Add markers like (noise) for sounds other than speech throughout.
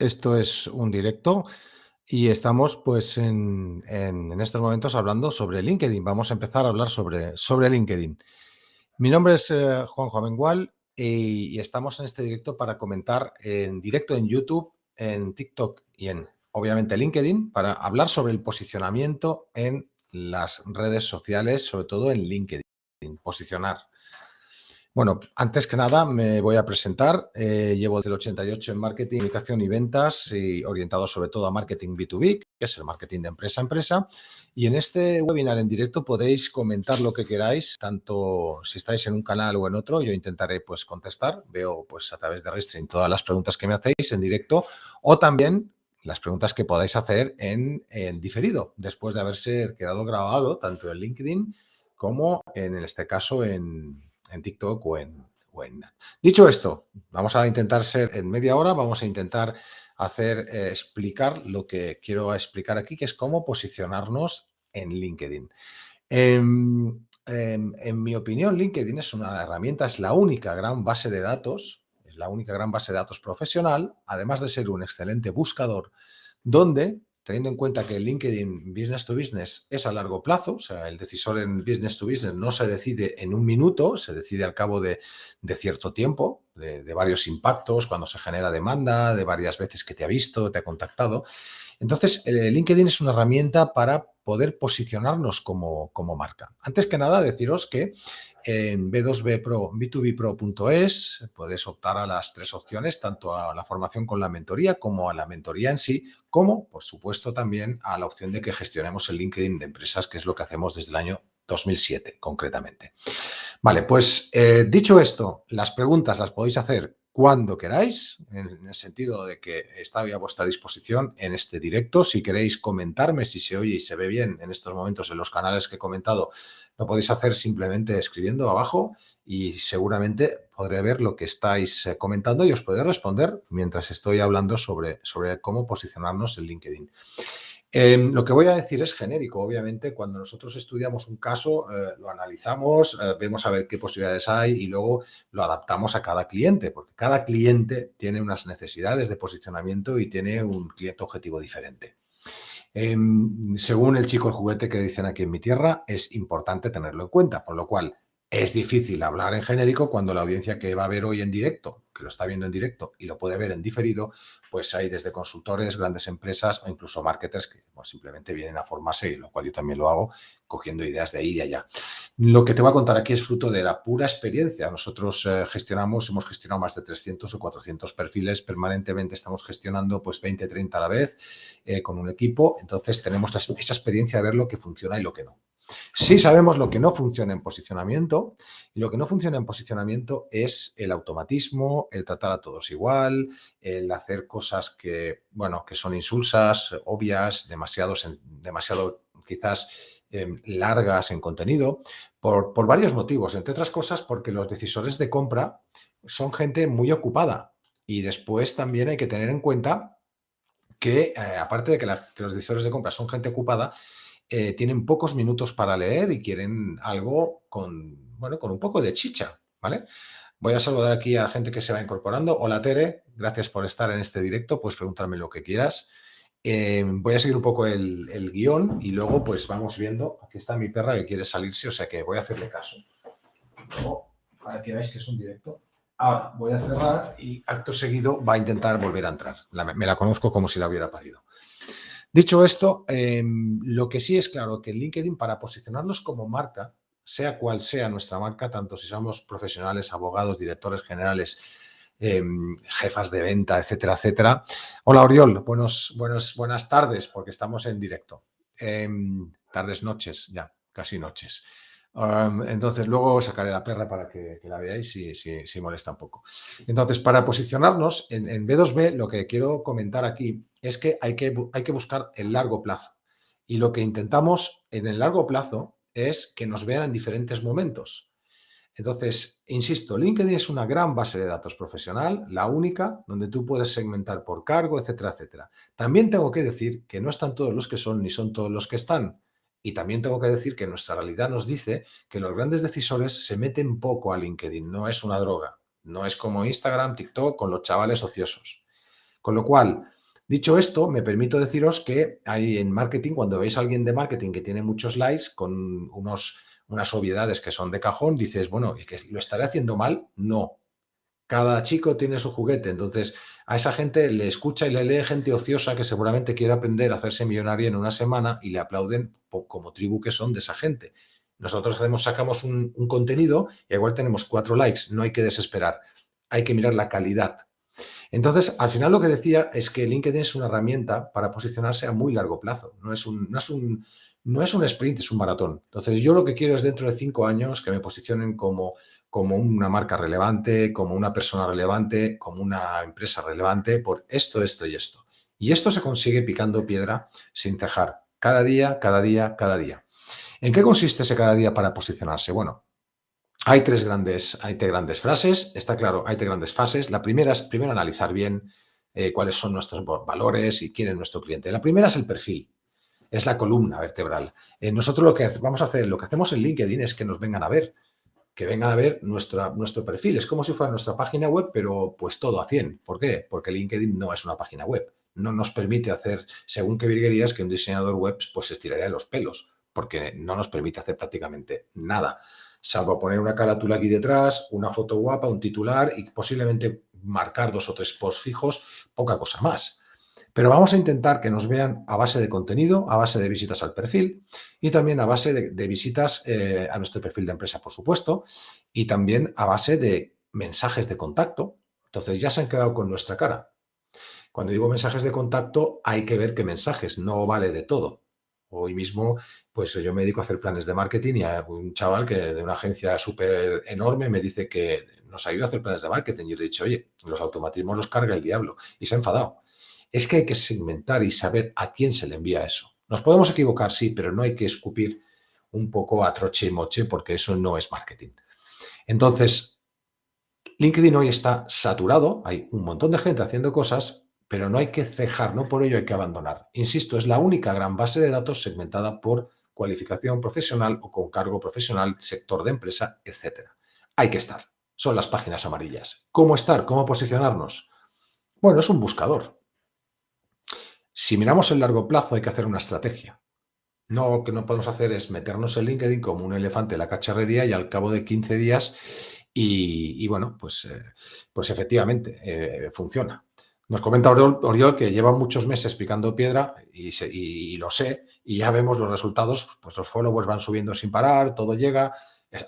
Esto es un directo y estamos pues en, en- estos momentos hablando sobre LinkedIn. Vamos a empezar a hablar sobre, sobre LinkedIn. Mi nombre es eh, Juanjo Amengual y estamos en este directo para comentar en directo en YouTube, en TikTok y en obviamente LinkedIn para hablar sobre el posicionamiento en las redes sociales, sobre todo en LinkedIn. Posicionar. Bueno, antes que nada me voy a presentar. Eh, llevo desde el 88 en marketing, comunicación y ventas y orientado sobre todo a marketing B2B, que es el marketing de empresa a empresa. Y en este webinar en directo podéis comentar lo que queráis, tanto si estáis en un canal o en otro, yo intentaré pues contestar. Veo pues a través de Restream todas las preguntas que me hacéis en directo o también las preguntas que podáis hacer en, en diferido, después de haberse quedado grabado tanto en LinkedIn como en este caso en, en TikTok o en. Dicho esto, vamos a intentar ser en media hora, vamos a intentar hacer, eh, explicar lo que quiero explicar aquí, que es cómo posicionarnos en LinkedIn. En, en, en, mi opinión, LinkedIn es una herramienta, es la única gran base de datos, es la única gran base de datos profesional, además de ser un excelente buscador, donde teniendo en cuenta que el LinkedIn Business to Business es a largo plazo, o sea, el decisor en Business to Business no se decide en un minuto, se decide al cabo de, de cierto tiempo, de, de, varios impactos, cuando se genera demanda, de varias veces que te ha visto, te ha contactado. Entonces, el LinkedIn es una herramienta para poder posicionarnos como, como marca. Antes que nada, deciros que en B2B Pro, B2B puedes optar a las tres opciones, tanto a la formación con la mentoría como a la mentoría en sí, como, por supuesto, también a la opción de que gestionemos el LinkedIn de empresas, que es lo que hacemos desde el año 2007, concretamente. Vale, pues eh, dicho esto, las preguntas las podéis hacer cuando queráis, en el sentido de que está a vuestra disposición en este directo. Si queréis comentarme si se oye y se ve bien en estos momentos en los canales que he comentado, lo podéis hacer simplemente escribiendo abajo y seguramente podré ver lo que estáis eh, comentando y os podré responder mientras estoy hablando sobre, sobre cómo posicionarnos en LinkedIn. Eh, lo que voy a decir es genérico, obviamente, cuando nosotros estudiamos un caso, eh, lo analizamos, eh, vemos a ver qué posibilidades hay y luego lo adaptamos a cada cliente, porque cada cliente tiene unas necesidades de posicionamiento y tiene un cliente objetivo diferente. Em, según el chico el juguete que dicen aquí en mi tierra, es importante tenerlo en cuenta, por lo cual es difícil hablar en genérico cuando la audiencia que va a ver hoy en directo, que lo está viendo en directo y lo puede ver en diferido, pues hay desde consultores, grandes empresas o incluso marketers que pues, simplemente vienen a formarse, y lo cual yo también lo hago, cogiendo ideas de ahí y de allá. Lo que te voy a contar aquí es fruto de la pura experiencia. Nosotros eh, gestionamos, hemos gestionado más de 300 o 400 perfiles, permanentemente estamos gestionando pues 20, 30 a la vez eh, con un equipo, entonces tenemos esa experiencia de ver lo que funciona y lo que no. Sí sabemos lo que no funciona en posicionamiento y lo que no funciona en posicionamiento es el automatismo, el tratar a todos igual, el hacer cosas que, bueno, que son insulsas, obvias, demasiado, demasiado quizás eh, largas en contenido, por, por varios motivos, entre otras cosas porque los decisores de compra son gente muy ocupada y después también hay que tener en cuenta que, eh, aparte de que, los decisores de compra son gente ocupada, eh, tienen pocos minutos para leer y quieren algo con, bueno, con un poco de chicha, ¿vale? Voy a saludar aquí a la gente que se va incorporando. Hola Tere, gracias por estar en este directo, puedes preguntarme lo que quieras. Eh, voy a seguir un poco el, el, guion y luego pues vamos viendo. Aquí está mi perra que quiere salirse, o sea que voy a hacerle caso. Para que veáis que es un directo. Ahora voy a cerrar y acto seguido va a intentar volver a entrar. Me la conozco como si la hubiera parido. Dicho esto, eh, lo que sí es claro que LinkedIn para posicionarnos como marca, sea cual sea nuestra marca, tanto si somos profesionales, abogados, directores generales, eh, jefas de venta, etcétera, etcétera. Hola Oriol, buenos, buenas tardes, porque estamos en directo. Eh, tardes, noches, ya, casi noches. Entonces, luego sacaré la perra para que, que la veáis si, si, si, molesta un poco. Entonces, para posicionarnos en, en, B2B, lo que quiero comentar aquí es que hay, que hay que buscar el largo plazo. Y lo que intentamos en el largo plazo es que nos vean en diferentes momentos. Entonces, insisto, LinkedIn es una gran base de datos profesional, la única, donde tú puedes segmentar por cargo, etcétera, etcétera. También tengo que decir que no están todos los que son ni son todos los que están. Y también tengo que decir que nuestra realidad nos dice que los grandes decisores se meten poco a LinkedIn, no es una droga, no es como Instagram, TikTok con los chavales ociosos. Con lo cual, dicho esto, me permito deciros que hay en marketing, cuando veis a alguien de marketing que tiene muchos likes con unos, unas obviedades que son de cajón, dices, bueno, ¿y que lo estaré haciendo mal? No. Cada chico tiene su juguete, entonces a esa gente le escucha y le lee gente ociosa que seguramente quiere aprender a hacerse millonaria en una semana y le aplauden como tribu que son de esa gente. Nosotros hacemos, sacamos un, un contenido y igual tenemos cuatro likes, no hay que desesperar, hay que mirar la calidad entonces, al final lo que decía es que LinkedIn es una herramienta para posicionarse a muy largo plazo. No es un, no es un, no es un sprint, es un maratón. Entonces, yo lo que quiero es dentro de cinco años que me posicionen como, como una marca relevante, como una persona relevante, como una empresa relevante por esto, esto y esto. Y esto se consigue picando piedra sin cejar. Cada día, cada día, cada día. ¿En qué consiste ese cada día para posicionarse? Bueno, hay tres grandes, hay tres grandes frases, está claro, hay tres grandes fases. La primera es primero analizar bien eh, cuáles son nuestros valores y quién es nuestro cliente. La primera es el perfil, es la columna vertebral. Eh, nosotros lo que vamos a hacer, lo que hacemos en LinkedIn es que nos vengan a ver, que vengan a ver nuestro perfil. Es como si fuera nuestra página web, pero pues todo a 100. ¿Por qué? Porque LinkedIn no es una página web. No nos permite hacer, según qué virguerías, que un diseñador web pues se estiraría de los pelos, porque no nos permite hacer prácticamente nada salvo poner una carátula aquí detrás, una foto guapa, un titular y posiblemente marcar dos o tres posts fijos, poca cosa más. Pero vamos a intentar que nos vean a base de contenido, a base de visitas al perfil y también a base de, visitas eh, a nuestro perfil de empresa, por supuesto, y también a base de mensajes de contacto. Entonces ya se han quedado con nuestra cara. Cuando digo mensajes de contacto, hay que ver qué mensajes, no vale de todo. Hoy mismo, pues yo me dedico a hacer planes de marketing y hay un chaval que de una agencia súper enorme me dice que nos ayuda a hacer planes de marketing. Yo le he dicho, oye, los automatismos los carga el diablo. Y se ha enfadado. Es que hay que segmentar y saber a quién se le envía eso. Nos podemos equivocar, sí, pero no hay que escupir un poco a troche y moche porque eso no es marketing. Entonces, LinkedIn hoy está saturado, hay un montón de gente haciendo cosas pero no hay que cejar, no por ello hay que abandonar. Insisto, es la única gran base de datos segmentada por cualificación profesional o con cargo profesional, sector de empresa, etc. Hay que estar. Son las páginas amarillas. ¿Cómo estar? ¿Cómo posicionarnos? Bueno, es un buscador. Si miramos el largo plazo hay que hacer una estrategia. No, lo que no podemos hacer es meternos en LinkedIn como un elefante en la cacharrería y al cabo de 15 días y, bueno, pues, eh, pues efectivamente eh, funciona. Nos comenta Oriol, que lleva muchos meses picando piedra y, lo sé, y ya vemos los resultados, pues los followers van subiendo sin parar, todo llega,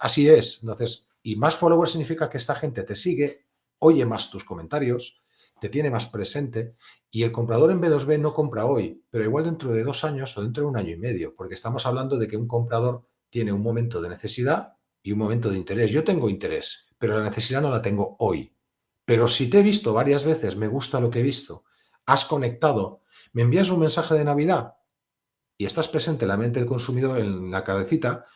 así es. Entonces, y más followers significa que esta gente te sigue, oye más tus comentarios, te tiene más presente y el comprador en B2B no compra hoy, pero igual dentro de dos años o dentro de un año y medio, porque estamos hablando de que un comprador tiene un momento de necesidad y un momento de interés. Yo tengo interés, pero la necesidad no la tengo hoy. Pero si te he visto varias veces, me gusta lo que he visto, has conectado, me envías un mensaje de Navidad y estás presente en la mente del consumidor en la cabecita,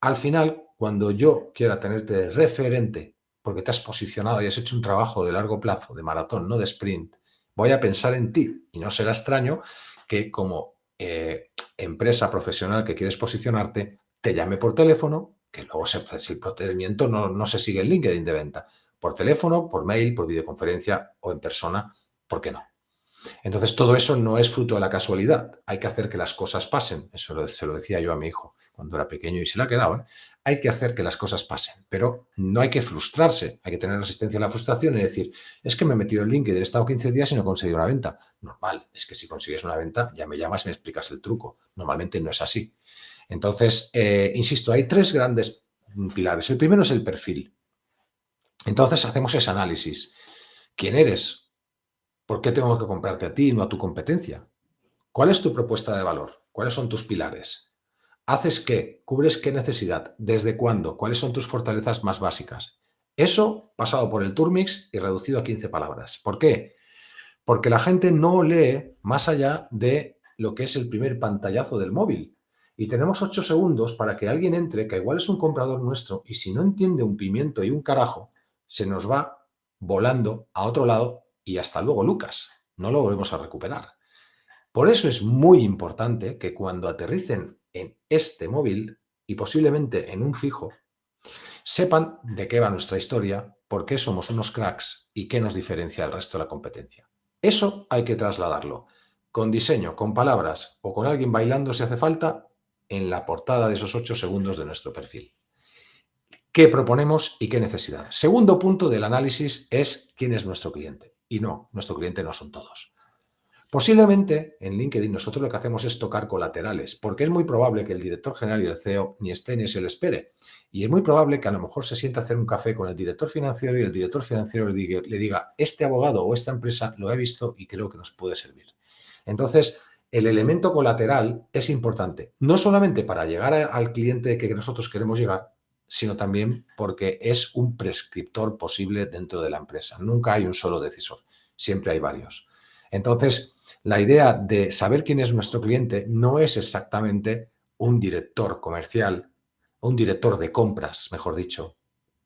al final, cuando yo quiera tenerte de referente, porque te has posicionado y has hecho un trabajo de largo plazo, de maratón, no de sprint, voy a pensar en ti. Y no será extraño que como eh, empresa profesional que quieres posicionarte, te llame por teléfono, que luego si el procedimiento no, no se sigue en LinkedIn de venta, por teléfono, por mail, por videoconferencia o en persona, ¿por qué no? Entonces, todo eso no es fruto de la casualidad. Hay que hacer que las cosas pasen. Eso se lo decía yo a mi hijo cuando era pequeño y se le ha quedado. ¿eh? Hay que hacer que las cosas pasen, pero no hay que frustrarse. Hay que tener resistencia a la frustración y decir, es que me he metido en LinkedIn, he estado 15 días y no he conseguido una venta. Normal, es que si consigues una venta, ya me llamas y me explicas el truco. Normalmente no es así. Entonces, eh, insisto, hay tres grandes pilares. El primero es el perfil. Entonces hacemos ese análisis. ¿Quién eres? ¿Por qué tengo que comprarte a ti y no a tu competencia? ¿Cuál es tu propuesta de valor? ¿Cuáles son tus pilares? ¿Haces qué? ¿Cubres qué necesidad? ¿Desde cuándo? ¿Cuáles son tus fortalezas más básicas? Eso pasado por el Turmix y reducido a 15 palabras. ¿Por qué? Porque la gente no lee más allá de lo que es el primer pantallazo del móvil. Y tenemos 8 segundos para que alguien entre, que igual es un comprador nuestro, y si no entiende un pimiento y un carajo, se nos va volando a otro lado y hasta luego Lucas. No lo volvemos a recuperar. Por eso es muy importante que cuando aterricen en este móvil y posiblemente en un fijo, sepan de qué va nuestra historia, por qué somos unos cracks y qué nos diferencia del resto de la competencia. Eso hay que trasladarlo con diseño, con palabras o con alguien bailando si hace falta en la portada de esos ocho segundos de nuestro perfil. ¿Qué proponemos y qué necesidad? Segundo punto del análisis es quién es nuestro cliente. Y no, nuestro cliente no son todos. Posiblemente en LinkedIn nosotros lo que hacemos es tocar colaterales, porque es muy probable que el director general y el CEO ni estén ni se le espere. Y es muy probable que a lo mejor se sienta a hacer un café con el director financiero y el director financiero le diga este abogado o esta empresa lo he visto y creo que nos puede servir. Entonces, el elemento colateral es importante, no solamente para llegar al cliente que nosotros queremos llegar, sino también porque es un prescriptor posible dentro de la empresa. Nunca hay un solo decisor, siempre hay varios. Entonces, la idea de saber quién es nuestro cliente no es exactamente un director comercial, un director de compras, mejor dicho,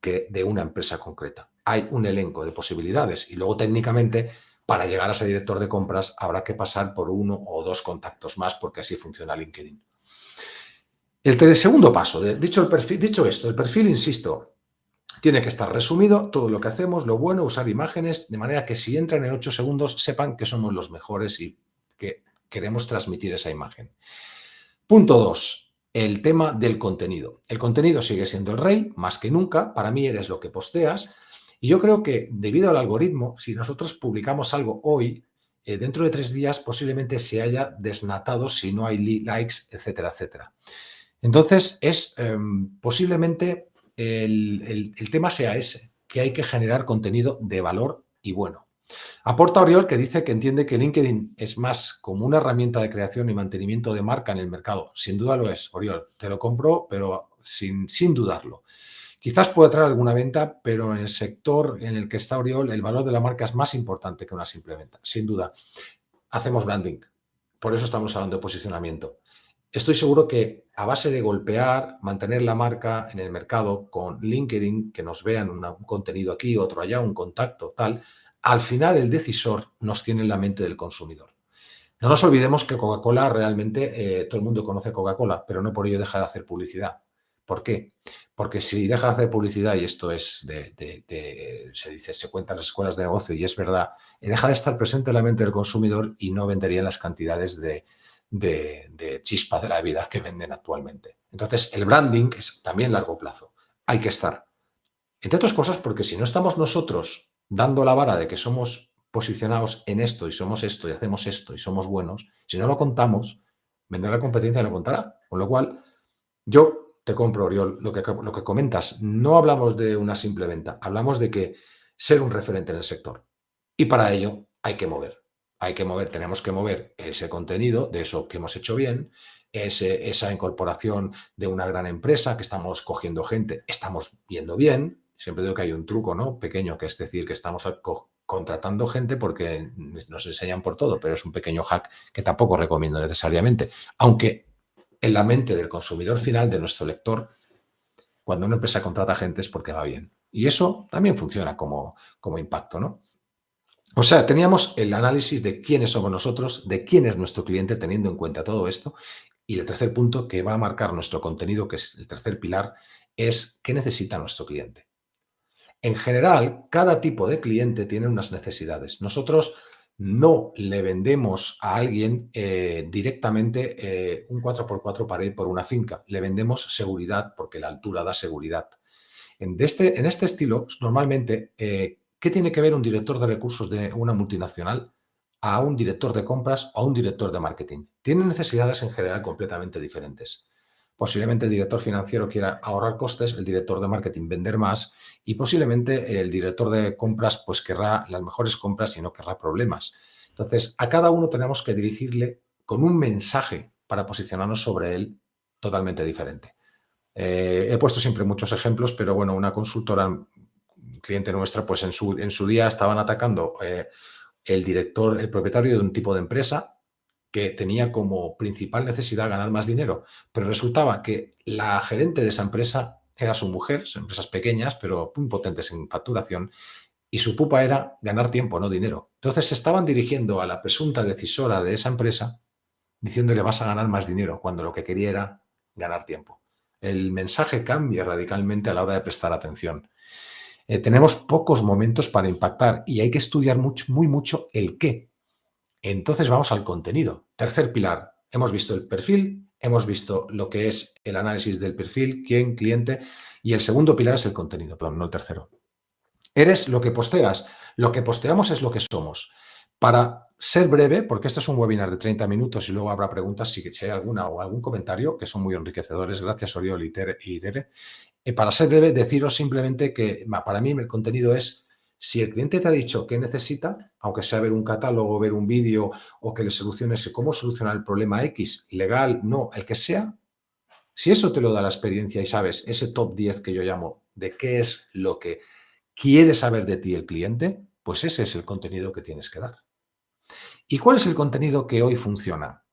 que de una empresa concreta. Hay un elenco de posibilidades y luego técnicamente para llegar a ese director de compras habrá que pasar por uno o dos contactos más porque así funciona LinkedIn. El segundo paso, dicho, esto, el perfil, insisto, tiene que estar resumido todo lo que hacemos, lo bueno, usar imágenes, de manera que si entran en ocho segundos sepan que somos los mejores y que queremos transmitir esa imagen. Punto dos, el tema del contenido. El contenido sigue siendo el rey, más que nunca. Para mí eres lo que posteas. Y yo creo que debido al algoritmo, si nosotros publicamos algo hoy, eh, dentro de tres días posiblemente se haya desnatado si no hay likes, etcétera, etcétera. Entonces, es em, posiblemente el, tema sea ese, que hay que generar contenido de valor y bueno. Aporta Oriol que dice que entiende que LinkedIn es más como una herramienta de creación y mantenimiento de marca en el mercado. Sin duda lo es, Oriol. Te lo compro, pero sin, sin dudarlo. Quizás pueda traer alguna venta, pero en el sector en el que está Oriol, el valor de la marca es más importante que una simple venta, sin duda. Hacemos branding, por eso estamos hablando de posicionamiento. Estoy seguro que a base de golpear, mantener la marca en el mercado con LinkedIn, que nos vean un contenido aquí, otro allá, un contacto, tal, al final el decisor nos tiene en la mente del consumidor. No nos olvidemos que Coca-Cola realmente, eh, todo el mundo conoce Coca-Cola, pero no por ello deja de hacer publicidad. ¿Por qué? Porque si deja de hacer publicidad, y esto es de, se dice, se cuenta en las escuelas de negocio y es verdad, deja de estar presente en la mente del consumidor y no venderían las cantidades de, de, chispa de la vida que venden actualmente. Entonces, el branding es también largo plazo. Hay que estar. Entre otras cosas, porque si no estamos nosotros dando la vara de que somos posicionados en esto y somos esto y hacemos esto y somos buenos, si no lo contamos, vendrá la competencia y lo contará. Con lo cual, yo te compro, Oriol, lo que, lo que comentas. No hablamos de una simple venta, hablamos de que ser un referente en el sector. Y para ello hay que mover. Hay que mover, tenemos que mover ese contenido de eso que hemos hecho bien, esa incorporación de una gran empresa que estamos cogiendo gente, estamos viendo bien. Siempre digo que hay un truco ¿no? pequeño, que es decir, que estamos contratando gente porque nos enseñan por todo, pero es un pequeño hack que tampoco recomiendo necesariamente. Aunque en la mente del consumidor final, de nuestro lector, cuando una empresa contrata gente es porque va bien. Y eso también funciona como impacto, ¿no? O sea, teníamos el análisis de quiénes somos nosotros, de quién es nuestro cliente, teniendo en cuenta todo esto. Y el tercer punto que va a marcar nuestro contenido, que es el tercer pilar, es qué necesita nuestro cliente. En general, cada tipo de cliente tiene unas necesidades. Nosotros no le vendemos a alguien eh, directamente eh, un 4x4 para ir por una finca. Le vendemos seguridad porque la altura da seguridad. En este, este estilo, normalmente, eh, ¿qué tiene que ver un director de recursos de una multinacional a un director de compras o a un director de marketing? Tienen necesidades en general completamente diferentes. Posiblemente el director financiero quiera ahorrar costes, el director de marketing vender más y posiblemente el director de compras pues querrá las mejores compras y no querrá problemas. Entonces, a cada uno tenemos que dirigirle con un mensaje para posicionarnos sobre él totalmente diferente. Eh, he puesto siempre muchos ejemplos, pero bueno, una consultora, cliente nuestra, pues en su, en su día estaban atacando eh, el director, el propietario de un tipo de empresa que tenía como principal necesidad ganar más dinero, pero resultaba que la gerente de esa empresa era su mujer, son empresas pequeñas, pero muy potentes en facturación, y su pupa era ganar tiempo, no dinero. Entonces se estaban dirigiendo a la presunta decisora de esa empresa diciéndole vas a ganar más dinero, cuando lo que quería era ganar tiempo. El mensaje cambia radicalmente a la hora de prestar atención. Eh, tenemos pocos momentos para impactar y hay que estudiar mucho, muy mucho el qué. Entonces vamos al contenido. Tercer pilar, hemos visto el perfil, hemos visto lo que es el análisis del perfil, quién, cliente, y el segundo pilar es el contenido, perdón, no el tercero. Eres lo que posteas. Lo que posteamos es lo que somos. Para ser breve, porque esto es un webinar de 30 minutos y luego habrá preguntas si, hay alguna o algún comentario, que son muy enriquecedores, gracias Oriol y Tere. Eh, para ser breve, deciros simplemente que para mí el contenido es, si el cliente te ha dicho qué necesita, aunque sea ver un catálogo, ver un vídeo o que le soluciones cómo solucionar el problema X, legal, no, el que sea, si eso te lo da la experiencia y sabes ese top 10 que yo llamo de qué es lo que quiere saber de ti el cliente, pues ese es el contenido que tienes que dar. ¿Y cuál es el contenido que hoy funciona?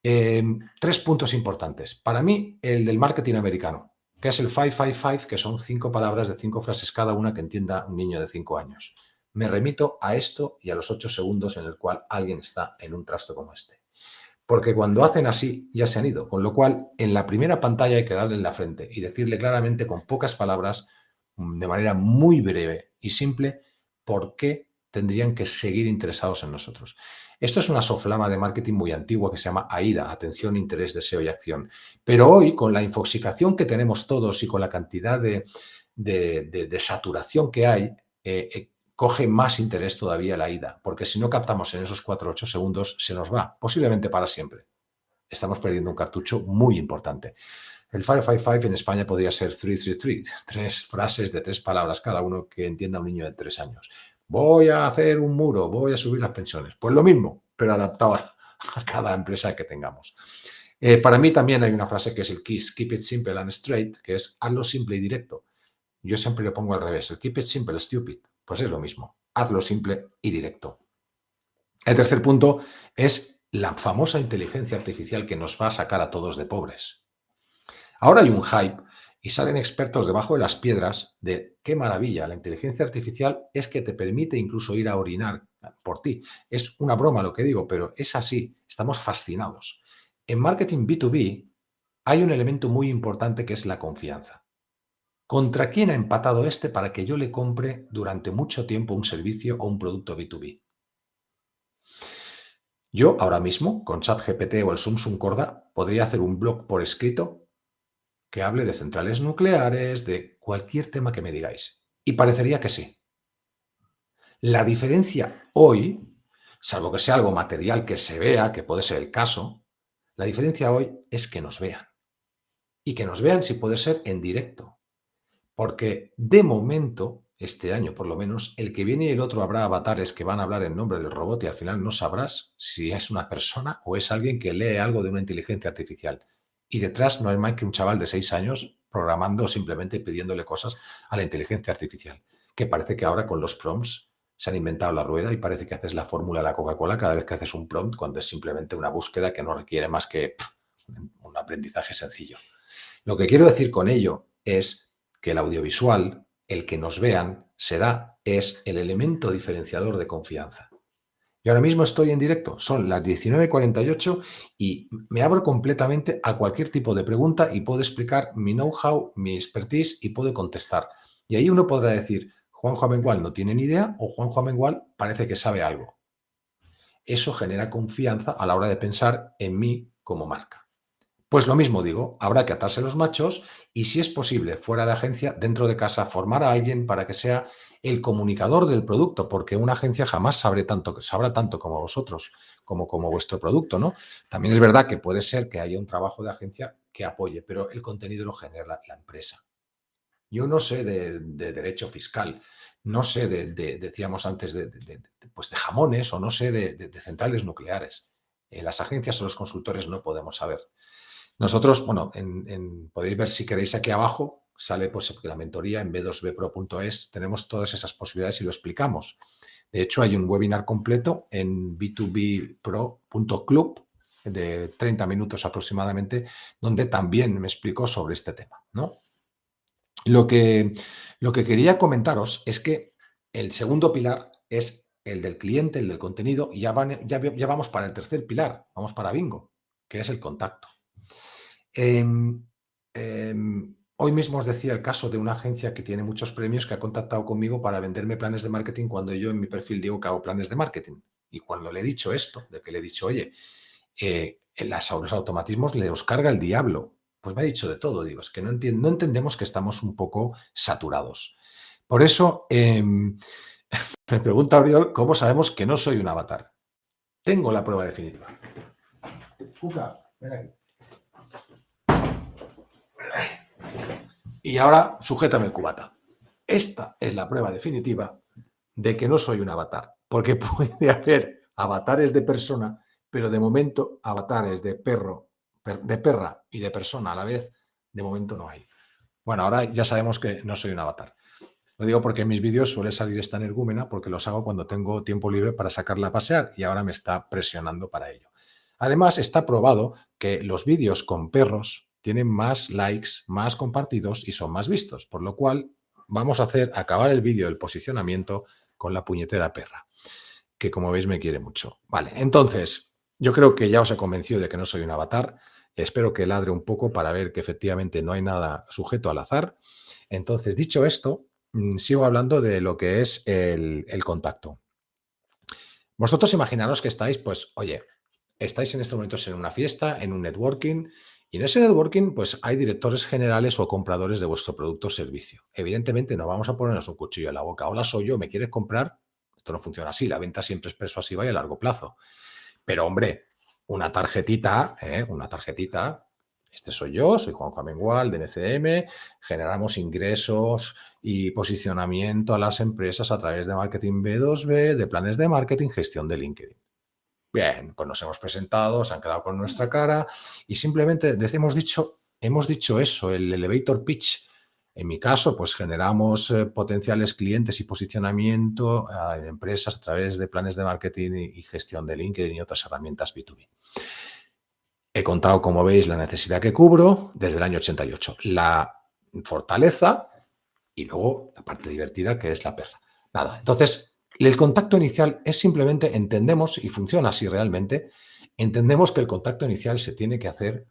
Em, tres puntos importantes. Para mí, el del marketing americano, que es el 555, que son cinco palabras de cinco frases cada una que entienda un niño de cinco años. Me remito a esto y a los ocho segundos en el cual alguien está en un trasto como este. Porque cuando hacen así, ya se han ido. Con lo cual, en la primera pantalla hay que darle en la frente y decirle claramente, con pocas palabras, de manera muy breve y simple, por qué tendrían que seguir interesados en nosotros. Esto es una soflama de marketing muy antigua que se llama AIDA, atención, interés, deseo y acción. Pero hoy, con la infoxicación que tenemos todos y con la cantidad de, saturación que hay, eh, eh, coge más interés todavía la AIDA, porque si no captamos en esos 4 o 8 segundos, se nos va, posiblemente para siempre. Estamos perdiendo un cartucho muy importante. El 555 en España podría ser 333, (laughs) tres frases de tres palabras cada uno que entienda un niño de tres años voy a hacer un muro, voy a subir las pensiones. Pues lo mismo, pero adaptado (laughs) a cada empresa que tengamos. Eh, para mí también hay una frase que es el KISS, Keep it simple and straight, que es hazlo simple y directo. Yo siempre lo pongo al revés, el Keep it simple, stupid. Pues es lo mismo, hazlo simple y directo. El tercer punto es la famosa inteligencia artificial que nos va a sacar a todos de pobres. Ahora hay un hype y salen expertos debajo de las piedras de qué maravilla, la inteligencia artificial es que te permite incluso ir a orinar por ti. Es una broma lo que digo, pero es así, estamos fascinados. En marketing B2B hay un elemento muy importante que es la confianza. ¿Contra quién ha empatado este para que yo le compre durante mucho tiempo un servicio o un producto B2B? Yo ahora mismo, con ChatGPT o el Samsung Corda, podría hacer un blog por escrito que hable de centrales nucleares, de cualquier tema que me digáis. Y parecería que sí. La diferencia hoy, salvo que sea algo material que se vea, que puede ser el caso, la diferencia hoy es que nos vean. Y que nos vean si puede ser en directo. Porque de momento, este año por lo menos, el que viene y el otro habrá avatares que van a hablar en nombre del robot y al final no sabrás si es una persona o es alguien que lee algo de una inteligencia artificial y detrás no hay más que un chaval de seis años programando simplemente pidiéndole cosas a la inteligencia artificial, que parece que ahora con los prompts se han inventado la rueda y parece que haces la fórmula de la Coca-Cola cada vez que haces un prompt cuando es simplemente una búsqueda que no requiere más que un aprendizaje sencillo. Lo que quiero decir con ello es que el audiovisual, el que nos vean, será, es el elemento diferenciador de confianza. Y ahora mismo estoy en directo, son las 19.48 y me abro completamente a cualquier tipo de pregunta y puedo explicar mi know-how, mi expertise y puedo contestar. Y ahí uno podrá decir, Juanjo Amengual no tiene ni idea o Juanjo Amengual parece que sabe algo. Eso genera confianza a la hora de pensar en mí como marca. Pues lo mismo digo, habrá que atarse los machos y si es posible, fuera de agencia, dentro de casa, formar a alguien para que sea el comunicador del producto, porque una agencia jamás sabrá tanto, tanto como vosotros, como, como vuestro producto, ¿no? También es verdad que puede ser que haya un trabajo de agencia que apoye, pero el contenido lo genera la, empresa. Yo no sé de, derecho fiscal, no sé de, decíamos antes, de, pues de jamones o no sé de, centrales nucleares. En las agencias o los consultores no podemos saber. Nosotros, bueno, en, podéis ver si queréis aquí abajo, sale pues la mentoría en b2bpro.es, tenemos todas esas posibilidades y lo explicamos. De hecho, hay un webinar completo en b2bpro.club de 30 minutos aproximadamente, donde también me explico sobre este tema. ¿no? Lo, que, lo que quería comentaros es que el segundo pilar es el del cliente, el del contenido, y ya, ya, ya vamos para el tercer pilar, vamos para bingo, que es el contacto. Em, em, Hoy mismo os decía el caso de una agencia que tiene muchos premios que ha contactado conmigo para venderme planes de marketing cuando yo en mi perfil digo que hago planes de marketing. Y cuando le he dicho esto, de que le he dicho, oye, eh, en los automatismos le os carga el diablo, pues me ha dicho de todo. Digo, es que no, no entendemos que estamos un poco saturados. Por eso em, (laughs) me pregunta Oriol, ¿cómo sabemos que no soy un avatar? Tengo la prueba definitiva. ven aquí. Y ahora sujétame el cubata. Esta es la prueba definitiva de que no soy un avatar, porque (laughs) puede haber avatares de persona, pero de momento avatares de perro, de perra y de persona a la vez, de momento no hay. Bueno, ahora ya sabemos que no soy un avatar. Lo digo porque en mis vídeos suele salir esta energúmena porque los hago cuando tengo tiempo libre para sacarla a pasear y ahora me está presionando para ello. Además, está probado que los vídeos con perros tienen más likes, más compartidos y son más vistos. Por lo cual vamos a hacer acabar el vídeo del posicionamiento con la puñetera perra, que como veis me quiere mucho. Vale, entonces yo creo que ya os he convencido de que no soy un avatar. Espero que ladre un poco para ver que efectivamente no hay nada sujeto al azar. Entonces, dicho esto, mm, sigo hablando de lo que es el, el contacto. Vosotros imaginaros que estáis, pues, oye, estáis en estos momentos en una fiesta, en un networking, y en ese networking, pues hay directores generales o compradores de vuestro producto o servicio. Evidentemente no vamos a ponernos un cuchillo en la boca. Hola, soy yo, ¿me quieres comprar? Esto no funciona así. La venta siempre es persuasiva y a largo plazo. Pero, hombre, una tarjetita, ¿eh? una tarjetita, este soy yo, soy Juan Juan de NCM, generamos ingresos y posicionamiento a las empresas a través de marketing B2B, de planes de marketing, gestión de LinkedIn. Bien, pues nos hemos presentado, se han quedado con nuestra cara y simplemente hemos dicho, hemos dicho eso, el elevator pitch. En mi caso, pues generamos eh, potenciales clientes y posicionamiento en empresas a través de planes de marketing y, gestión de LinkedIn y otras herramientas B2B. He contado, como veis, la necesidad que cubro desde el año 88. La fortaleza y luego la parte divertida que es la perra. Nada, entonces el contacto inicial es simplemente, entendemos, y funciona así realmente, entendemos que el contacto inicial se tiene que hacer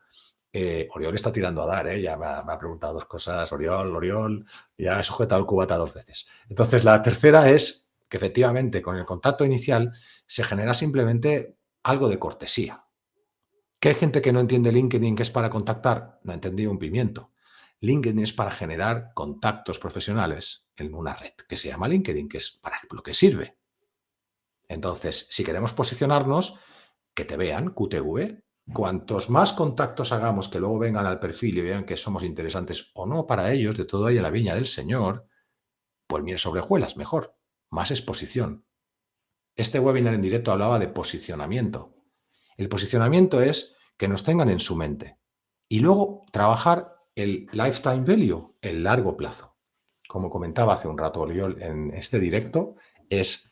eh, Oriol está tirando a dar, ¿eh? ya me ha, preguntado dos cosas, Oriol, Oriol, ya he sujetado el cubata dos veces. Entonces, la tercera es que efectivamente con el contacto inicial se genera simplemente algo de cortesía. ¿Que hay gente que no entiende LinkedIn que es para contactar? No ha entendido un pimiento. LinkedIn es para generar contactos profesionales en una red que se llama LinkedIn, que es para lo que sirve. Entonces, si queremos posicionarnos, que te vean, QTV, cuantos más contactos hagamos que luego vengan al perfil y vean que somos interesantes o no para ellos, de todo ahí en la viña del Señor, pues miren sobre juelas, mejor, más exposición. Este webinar en directo hablaba de posicionamiento. El posicionamiento es que nos tengan en su mente y luego trabajar el lifetime value, el largo plazo. Como comentaba hace un rato Oriol en este directo, es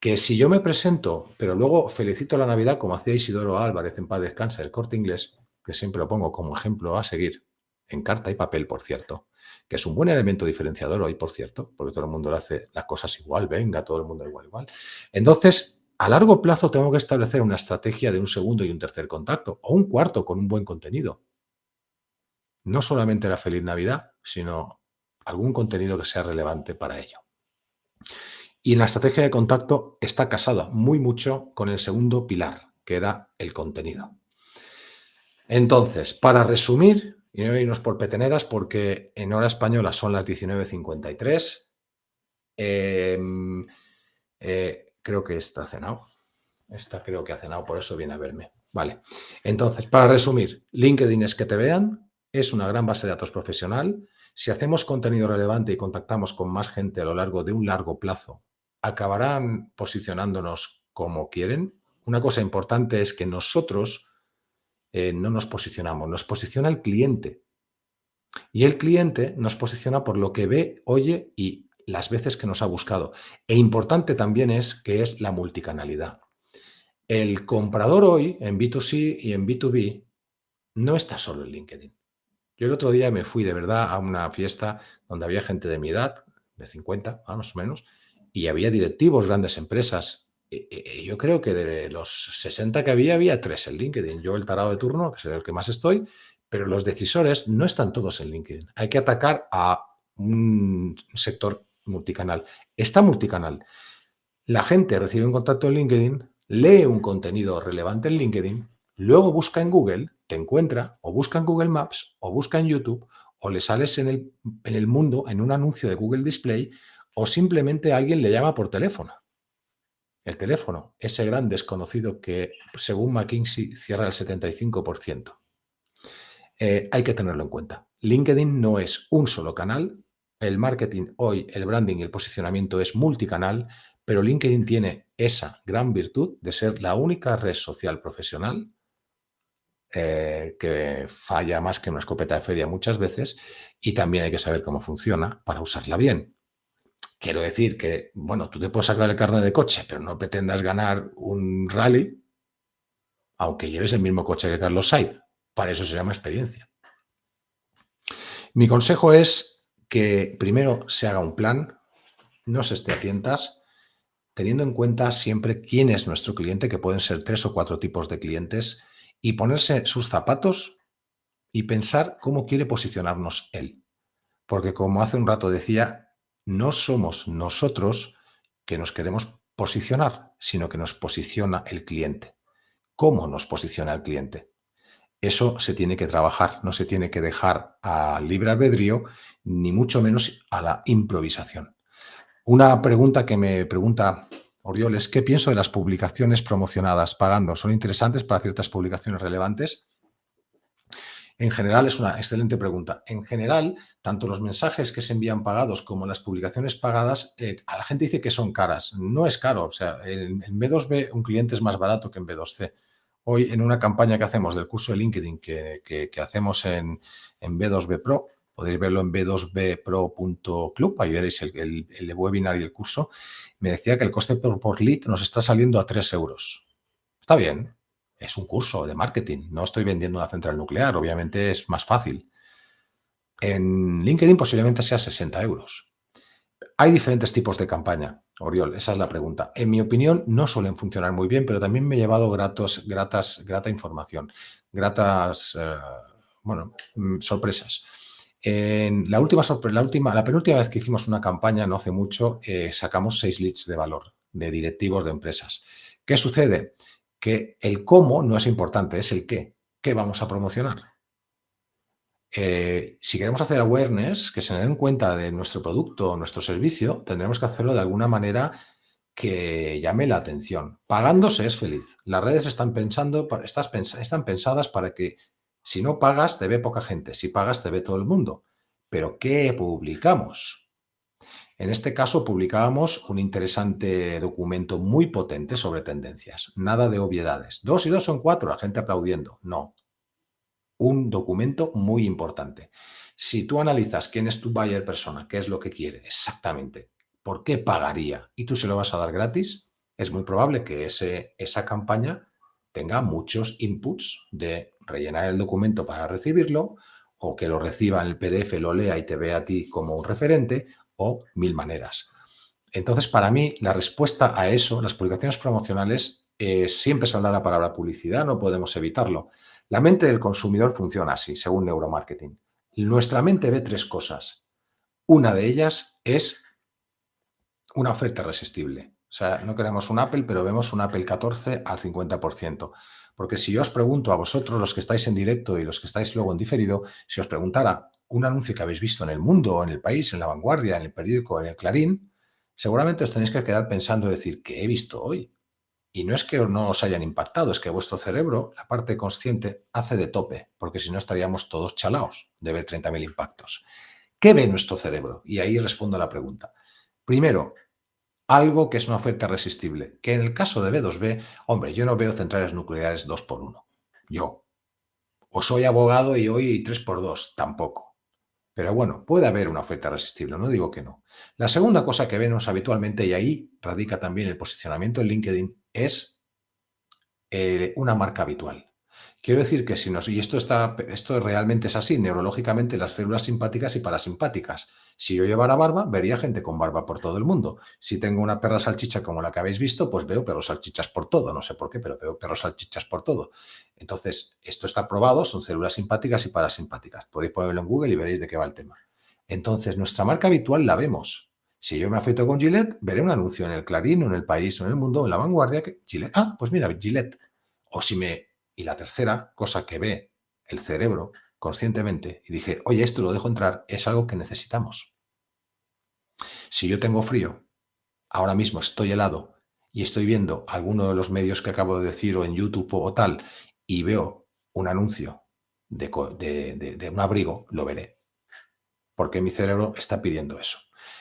que si yo me presento, pero luego felicito la Navidad como hacía Isidoro Álvarez en Paz Descansa, el corte inglés, que siempre lo pongo como ejemplo a seguir, en carta y papel, por cierto, que es un buen elemento diferenciador hoy, por cierto, porque todo el mundo le hace las cosas igual, venga, todo el mundo igual, igual. Entonces, a largo plazo tengo que establecer una estrategia de un segundo y un tercer contacto, o un cuarto con un buen contenido no solamente la feliz Navidad, sino algún contenido que sea relevante para ello. Y la estrategia de contacto está casada muy mucho con el segundo pilar, que era el contenido. Entonces, para resumir, y no irnos por peteneras porque en hora española son las 19.53, em, eh, creo que está cenado. Esta creo que ha cenado, por eso viene a verme. Vale. Entonces, para resumir, LinkedIn es que te vean, es una gran base de datos profesional. Si hacemos contenido relevante y contactamos con más gente a lo largo de un largo plazo, acabarán posicionándonos como quieren. Una cosa importante es que nosotros eh, no nos posicionamos, nos posiciona el cliente. Y el cliente nos posiciona por lo que ve, oye y las veces que nos ha buscado. E importante también es que es la multicanalidad. El comprador hoy en B2C y en B2B no está solo en LinkedIn. Yo el otro día me fui de verdad a una fiesta donde había gente de mi edad, de 50 más o menos, y había directivos, grandes empresas. Y, yo creo que de los 60 que había, había tres en LinkedIn. Yo el tarado de turno, que es el que más estoy, pero los decisores no están todos en LinkedIn. Hay que atacar a un sector multicanal. Está multicanal. La gente recibe un contacto en LinkedIn, lee un contenido relevante en LinkedIn, luego busca en Google, te encuentra, o busca en Google Maps, o busca en YouTube, o le sales en el, mundo en un anuncio de Google Display, o simplemente alguien le llama por teléfono. El teléfono, ese gran desconocido que, según McKinsey, cierra el 75%. Eh, hay que tenerlo en cuenta. LinkedIn no es un solo canal. El marketing hoy, el branding y el posicionamiento es multicanal, pero LinkedIn tiene esa gran virtud de ser la única red social profesional eh, que falla más que una escopeta de feria muchas veces y también hay que saber cómo funciona para usarla bien. Quiero decir que, bueno, tú te puedes sacar el carnet de coche, pero no pretendas ganar un rally aunque lleves el mismo coche que Carlos Sainz. Para eso se llama experiencia. Mi consejo es que primero se haga un plan, no se esté a tientas, teniendo en cuenta siempre quién es nuestro cliente, que pueden ser tres o cuatro tipos de clientes, y ponerse sus zapatos y pensar cómo quiere posicionarnos él. Porque como hace un rato decía, no somos nosotros que nos queremos posicionar, sino que nos posiciona el cliente. ¿Cómo nos posiciona el cliente? Eso se tiene que trabajar, no se tiene que dejar a libre albedrío, ni mucho menos a la improvisación. Una pregunta que me pregunta Orioles, ¿qué pienso de las publicaciones promocionadas pagando? ¿Son interesantes para ciertas publicaciones relevantes? En general es una excelente pregunta. En general, tanto los mensajes que se envían pagados como las publicaciones pagadas, eh, a la gente dice que son caras. No es caro. O sea, en, en B2B un cliente es más barato que en B2C. Hoy en una campaña que hacemos del curso de LinkedIn que, hacemos en, B2B Pro, podéis verlo en b2bpro.club, ahí veréis el, webinar y el curso, me decía que el coste por, lead nos está saliendo a 3 euros. Está bien, es un curso de marketing, no estoy vendiendo una central nuclear, obviamente es más fácil. En LinkedIn posiblemente sea 60 euros. Hay diferentes tipos de campaña. Oriol, esa es la pregunta. En mi opinión, no suelen funcionar muy bien, pero también me he llevado gratos, gratas, grata información, gratas, eh, bueno, mm, sorpresas. En la última, la última, la penúltima vez que hicimos una campaña, no hace mucho, eh, sacamos seis leads de valor de directivos de empresas. ¿Qué sucede? Que el cómo no es importante, es el qué. ¿Qué vamos a promocionar? Eh, si queremos hacer awareness, que se den cuenta de nuestro producto o nuestro servicio, tendremos que hacerlo de alguna manera que llame la atención. Pagándose es feliz. Las redes están, pensando, están pensadas para que si no pagas te ve poca gente, si pagas te ve todo el mundo. Pero ¿qué publicamos? En este caso publicábamos un interesante documento muy potente sobre tendencias. Nada de obviedades. Dos y dos son cuatro, la gente aplaudiendo. No, un documento muy importante. Si tú analizas quién es tu buyer persona, qué es lo que quiere exactamente, por qué pagaría y tú se lo vas a dar gratis, es muy probable que ese, esa campaña tenga muchos inputs de rellenar el documento para recibirlo o que lo reciba en el PDF, lo lea y te vea a ti como un referente o mil maneras. Entonces, para mí, la respuesta a eso, las publicaciones promocionales, eh, siempre saldrá la palabra publicidad, no podemos evitarlo. La mente del consumidor funciona así, según neuromarketing. Nuestra mente ve tres cosas. Una de ellas es una oferta irresistible. O sea, no queremos un Apple, pero vemos un Apple 14 al 50%. Porque si yo os pregunto a vosotros, los que estáis en directo y los que estáis luego en diferido, si os preguntara un anuncio que habéis visto en el mundo, en el país, en la vanguardia, en el periódico, en el Clarín, seguramente os tenéis que quedar pensando y decir, ¿qué he visto hoy? Y no es que no os hayan impactado, es que vuestro cerebro, la parte consciente, hace de tope, porque si no estaríamos todos chalaos de ver 30.000 impactos. ¿Qué ve nuestro cerebro? Y ahí respondo a la pregunta. Primero, algo que es una oferta resistible, que en el caso de B2B, hombre, yo no veo centrales nucleares 2 por 1 Yo. O soy abogado y hoy 3 por 2 tampoco. Pero bueno, puede haber una oferta resistible, no digo que no. La segunda cosa que vemos habitualmente, y ahí radica también el posicionamiento en LinkedIn, es eh, una marca habitual. Quiero decir que si nos... Y esto, está, esto realmente es así, neurológicamente las células simpáticas y parasimpáticas. Si yo llevara barba, vería gente con barba por todo el mundo. Si tengo una perra salchicha como la que habéis visto, pues veo perros salchichas por todo. No sé por qué, pero veo perros salchichas por todo. Entonces, esto está probado, son células simpáticas y parasimpáticas. Podéis ponerlo en Google y veréis de qué va el tema. Entonces, nuestra marca habitual la vemos. Si yo me afeito con Gillette, veré un anuncio en el Clarín, o en el País, o en el Mundo, en la vanguardia, que Gillette, ah, pues mira, Gillette. O si me... Y la tercera cosa que ve el cerebro conscientemente y dije, oye, esto lo dejo entrar, es algo que necesitamos. Si yo tengo frío, ahora mismo estoy helado y estoy viendo alguno de los medios que acabo de decir o en YouTube o tal y veo un anuncio de, de un abrigo, lo veré porque mi cerebro está pidiendo eso.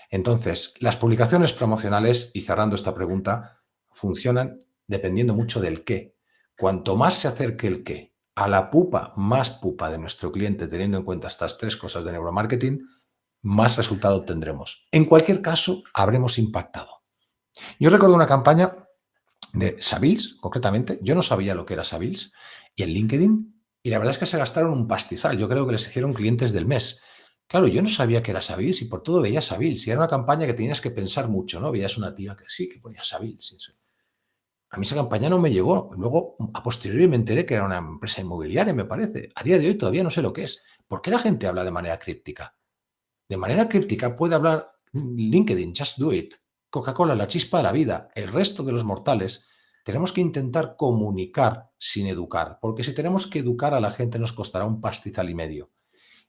Entonces, las publicaciones promocionales, y cerrando esta pregunta, funcionan dependiendo mucho del qué. Cuanto más se acerque el qué a la pupa más pupa de nuestro cliente, teniendo en cuenta estas tres cosas de neuromarketing, más resultado tendremos. En cualquier caso, habremos impactado. Yo recuerdo una campaña de Savils, concretamente. Yo no sabía lo que era Savils, y en LinkedIn, y la verdad es que se gastaron un pastizal. Yo creo que les hicieron clientes del mes. Claro, yo no sabía que era Savils y por todo veía Savils. Y era una campaña que tenías que pensar mucho, ¿no? Veías una tía que sí, que ponía Savils. A mí esa campaña no me llegó. Luego, a posteriori me enteré que era una empresa inmobiliaria, me parece. A día de hoy todavía no sé lo que es. ¿Por qué la gente habla de manera críptica? De manera críptica puede hablar LinkedIn, Just Do It, Coca-Cola, la chispa de la vida, el resto de los mortales. Tenemos que intentar comunicar sin educar, porque si tenemos que educar a la gente nos costará un pastizal y medio.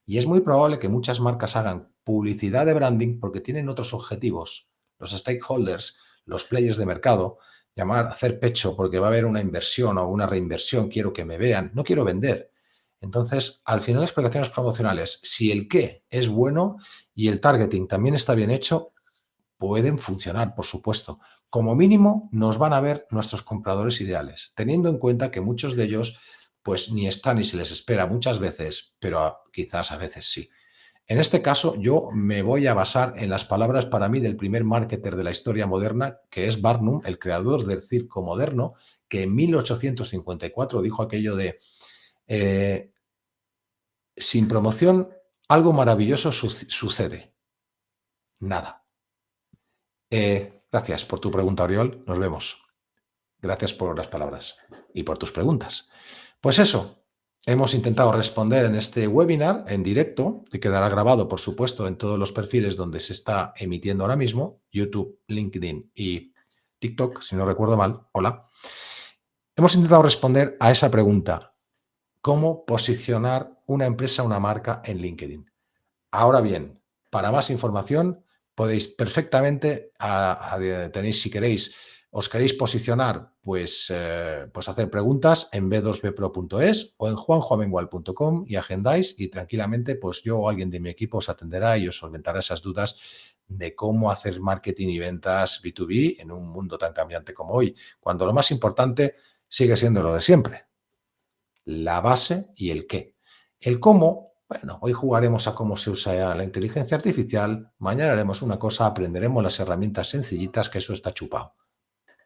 Y es muy probable que muchas marcas hagan publicidad de branding porque tienen otros objetivos. Los stakeholders, los players de mercado, llamar, hacer pecho porque va a haber una inversión o una reinversión, quiero que me vean, no quiero vender. Entonces, al final, explicaciones promocionales, si el qué es bueno y el targeting también está bien hecho, pueden funcionar, por supuesto. Como mínimo, nos van a ver nuestros compradores ideales, teniendo en cuenta que muchos de ellos pues ni está ni se les espera muchas veces, pero quizás a veces sí. En este caso, yo me voy a basar en las palabras para mí del primer marketer de la historia moderna, que es Barnum, el creador del circo moderno, que en 1854 dijo aquello de eh, sin promoción algo maravilloso sucede. Nada. Eh, gracias por tu pregunta, Oriol. Nos vemos. Gracias por las palabras y por tus preguntas. Pues eso, hemos intentado responder en este webinar en directo, que quedará grabado, por supuesto, en todos los perfiles donde se está emitiendo ahora mismo, YouTube, LinkedIn y TikTok, si no recuerdo mal. Hola. Hemos intentado responder a esa pregunta. ¿Cómo posicionar una empresa, una marca en LinkedIn? Ahora bien, para más información podéis perfectamente, tenéis si queréis os queréis posicionar, pues, eh, pues hacer preguntas en b2bpro.es o en juanjoamengual.com y agendáis y tranquilamente pues yo o alguien de mi equipo os atenderá y os solventará esas dudas de cómo hacer marketing y ventas B2B en un mundo tan cambiante como hoy, cuando lo más importante sigue siendo lo de siempre, la base y el qué. El cómo, bueno, hoy jugaremos a cómo se usa la inteligencia artificial, mañana haremos una cosa, aprenderemos las herramientas sencillitas, que eso está chupado.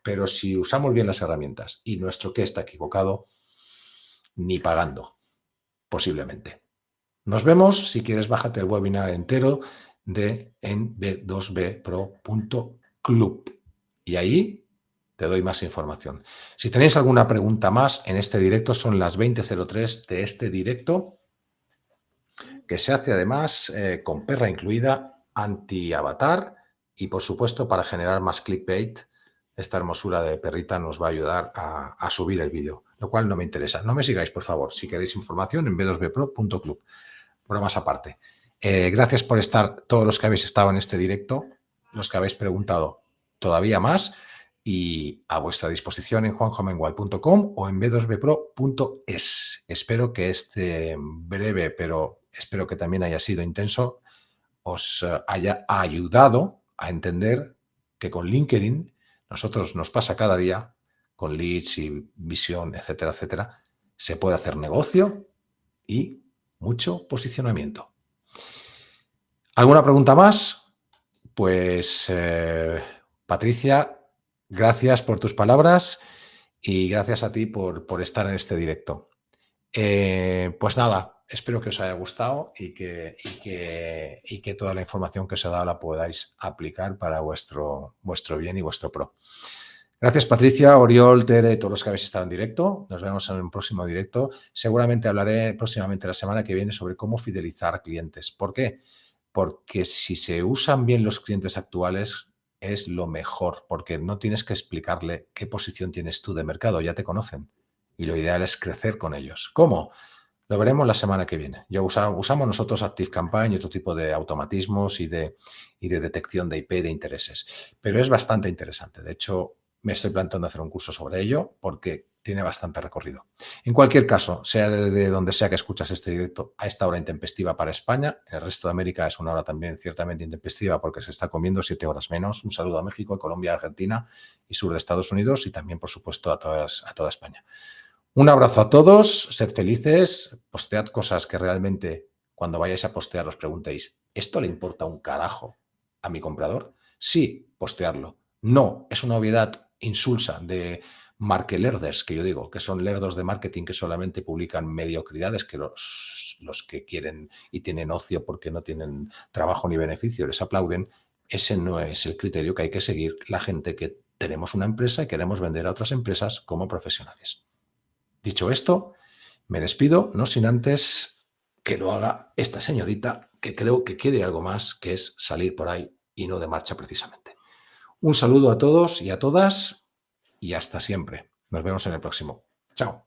Pero si usamos bien las herramientas y nuestro qué está equivocado, ni pagando, posiblemente. Nos vemos. Si quieres, bájate el webinar entero de en b2bpro.club. Y ahí te doy más información. Si tenéis alguna pregunta más en este directo, son las 20.03 de este directo, que se hace además eh, con perra incluida, anti-avatar y, por supuesto, para generar más clickbait esta hermosura de perrita nos va a ayudar a, subir el vídeo, lo cual no me interesa. No me sigáis, por favor. Si queréis información en b2bpro.club. más aparte. Eh, gracias por estar, todos los que habéis estado en este directo, los que habéis preguntado todavía más y a vuestra disposición en juanjomengual.com o en b2bpro.es. Espero que este breve, pero espero que también haya sido intenso, os eh, haya ayudado a entender que con LinkedIn nosotros nos pasa cada día con leads y visión, etcétera, etcétera, se puede hacer negocio y mucho posicionamiento. ¿Alguna pregunta más? Pues, eh, Patricia, gracias por tus palabras y gracias a ti por, por estar en este directo. Eh, pues nada, espero que os haya gustado y que, y que, toda la información que os he dado la podáis aplicar para vuestro, vuestro bien y vuestro pro. Gracias Patricia, Oriol, Tere, todos los que habéis estado en directo. Nos vemos en un próximo directo. Seguramente hablaré próximamente la semana que viene sobre cómo fidelizar clientes. ¿Por qué? Porque si se usan bien los clientes actuales es lo mejor, porque no tienes que explicarle qué posición tienes tú de mercado, ya te conocen. Y lo ideal es crecer con ellos. ¿Cómo? Lo veremos la semana que viene. Ya usamos nosotros ActiveCampaign y otro tipo de automatismos y de, y de detección de IP de intereses. Pero es bastante interesante. De hecho, me estoy planteando hacer un curso sobre ello porque tiene bastante recorrido. En cualquier caso, sea de donde sea que escuchas este directo, a esta hora intempestiva para España, el resto de América es una hora también ciertamente intempestiva porque se está comiendo siete horas menos. Un saludo a México, Colombia, Argentina y sur de Estados Unidos y también, por supuesto, a, todas, a toda España. Un abrazo a todos, sed felices, postead cosas que realmente cuando vayáis a postear os preguntéis, ¿esto le importa un carajo a mi comprador? Sí, postearlo. No, es una obviedad insulsa de markelerders, que yo digo, que son lerdos de marketing que solamente publican mediocridades, que los, los que quieren y tienen ocio porque no tienen trabajo ni beneficio les aplauden, ese no es el criterio que hay que seguir la gente que tenemos una empresa y queremos vender a otras empresas como profesionales. Dicho esto, me despido, no sin antes que lo haga esta señorita que creo que quiere algo más, que es salir por ahí y no de marcha precisamente. Un saludo a todos y a todas y hasta siempre. Nos vemos en el próximo. Chao.